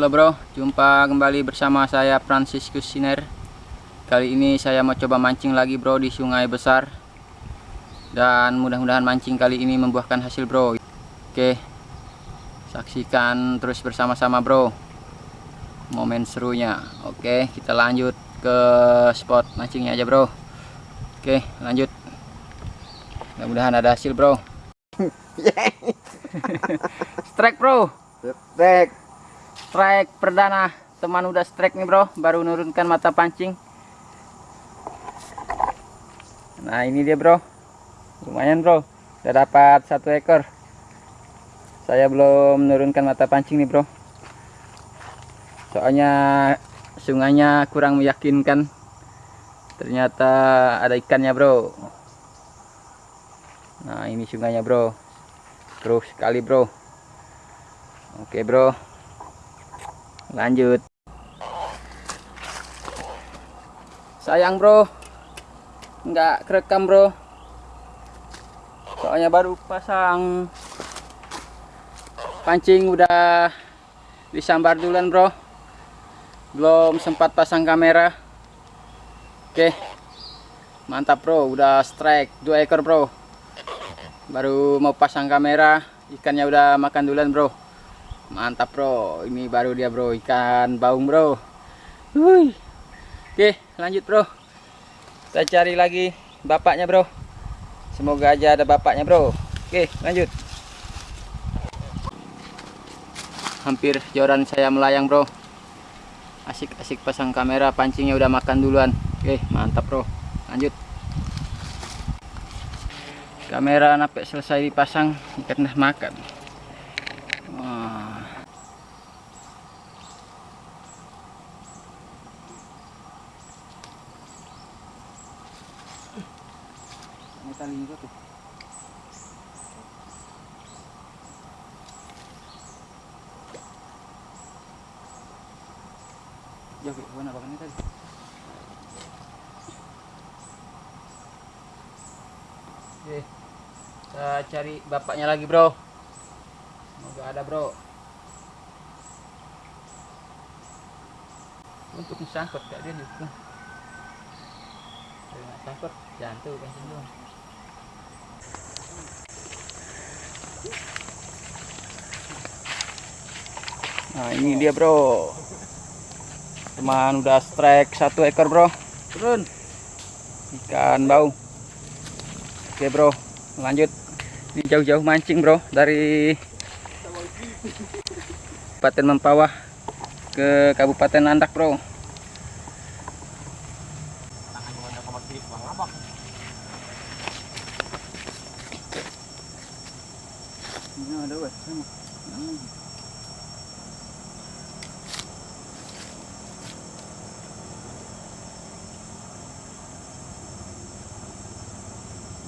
Halo bro, jumpa kembali bersama saya Franciscus Siner. Kali ini saya mau coba mancing lagi bro di sungai besar. Dan mudah-mudahan mancing kali ini membuahkan hasil bro. Oke, saksikan terus bersama-sama bro. Momen serunya. Oke, kita lanjut ke spot mancingnya aja bro. Oke, lanjut. Mudah-mudahan ada hasil bro. Strike bro. Strike. Strike perdana. Teman udah strike nih bro. Baru nurunkan mata pancing. Nah ini dia bro. Lumayan bro. Udah dapat satu ekor. Saya belum menurunkan mata pancing nih bro. Soalnya sungainya kurang meyakinkan. Ternyata ada ikannya bro. Nah ini sungainya bro. Terus sekali bro. Oke bro lanjut. Sayang bro. Nggak kerekam bro. Soalnya baru pasang. Pancing udah disambar duluan bro. Belum sempat pasang kamera. Oke. Mantap bro. Udah strike dua ekor bro. Baru mau pasang kamera. Ikannya udah makan duluan bro mantap bro. Ini baru dia bro. Ikan baung bro. Hui. oke lanjut bro. Kita cari lagi bapaknya bro. Semoga aja ada bapaknya bro. Oke lanjut. Hampir joran saya melayang bro. Asik-asik pasang kamera pancingnya udah makan duluan. Oke mantap bro. Lanjut. Kamera sampai selesai dipasang ikan udah makan juga tuh. Jauh ke mana bakannya? Oke, kita cari bapaknya lagi bro. Semoga ada bro. Untuk disangkut gak dia juga. Kalau jantung kan Nah ini dia bro. Teman udah strike satu ekor bro. Turun. Ikan bau. Oke bro, lanjut. Ini jauh-jauh mancing bro dari Kabupaten Mempawah ke Kabupaten Landak bro Ini ada wes,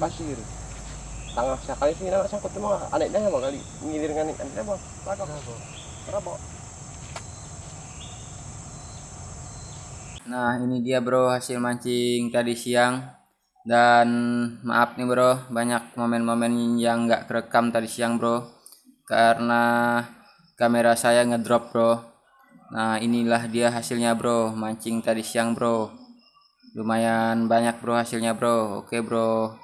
Pasir. Tangah sekali sih nak sangkut cuma anaknya apa kali ngilir apa? Lagak. Berapa? Nah ini dia bro hasil mancing tadi siang Dan maaf nih bro banyak momen-momen yang nggak kerekam tadi siang bro Karena kamera saya ngedrop bro Nah inilah dia hasilnya bro mancing tadi siang bro Lumayan banyak bro hasilnya bro Oke bro